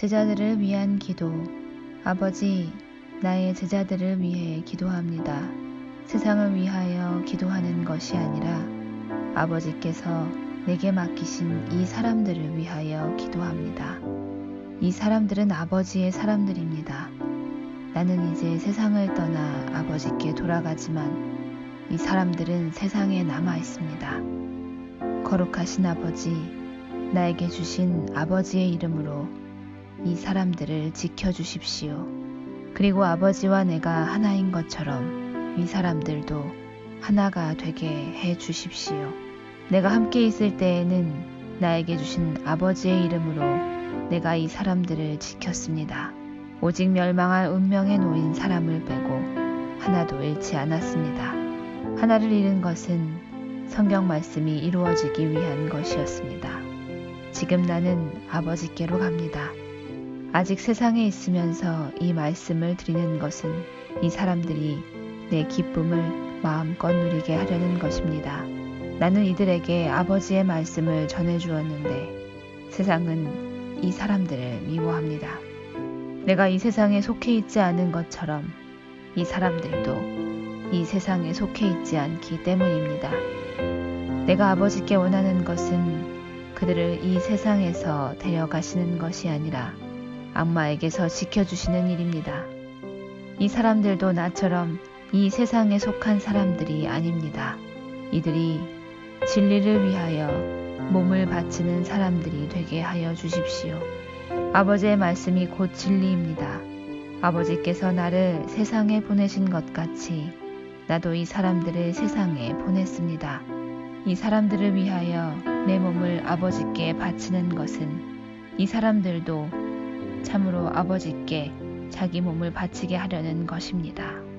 제자들을 위한 기도. 아버지, 나의 제자들을 위해 기도합니다. 세상을 위하여 기도하는 것이 아니라 아버지께서 내게 맡기신 이 사람들을 위하여 기도합니다. 이 사람들은 아버지의 사람들입니다. 나는 이제 세상을 떠나 아버지께 돌아가지만 이 사람들은 세상에 남아 있습니다. 거룩하신 아버지, 나에게 주신 아버지의 이름으로 이 사람들을 지켜주십시오. 그리고 아버지와 내가 하나인 것처럼 이 사람들도 하나가 되게 해 주십시오. 내가 함께 있을 때에는 나에게 주신 아버지의 이름으로 내가 이 사람들을 지켰습니다. 오직 멸망할 운명에 놓인 사람을 빼고 하나도 잃지 않았습니다. 하나를 잃은 것은 성경 말씀이 이루어지기 위한 것이었습니다. 지금 나는 아버지께로 갑니다. 아직 세상에 있으면서 이 말씀을 드리는 것은 이 사람들이 내 기쁨을 마음껏 누리게 하려는 것입니다. 나는 이들에게 아버지의 말씀을 전해 주었는데 세상은 이 사람들을 미워합니다. 내가 이 세상에 속해 있지 않은 것처럼 이 사람들도 이 세상에 속해 있지 않기 때문입니다. 내가 아버지께 원하는 것은 그들을 이 세상에서 데려가시는 것이 아니라 악마에게서 지켜주시는 일입니다. 이 사람들도 나처럼 이 세상에 속한 사람들이 아닙니다. 이들이 진리를 위하여 몸을 바치는 사람들이 되게 하여 주십시오. 아버지의 말씀이 곧 진리입니다. 아버지께서 나를 세상에 보내신 것 같이 나도 이 사람들을 세상에 보냈습니다. 이 사람들을 위하여 내 몸을 아버지께 바치는 것은 이 사람들도 참으로 아버지께 자기 몸을 바치게 하려는 것입니다.